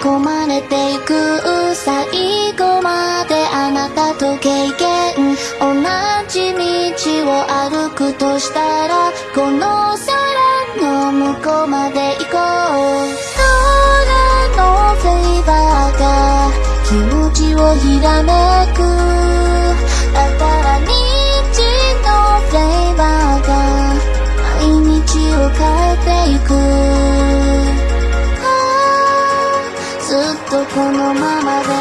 に囲まれていく最後まであなたと経験同じ道を歩くとしたらこの空の向こうまで行こう。空のフェイバーが気持ちをひらめく。だから日のフェイバーが毎日を変えていく。このままで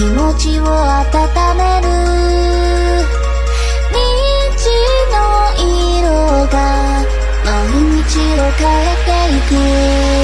気持ちを温める。虹の色が毎日を変えていく。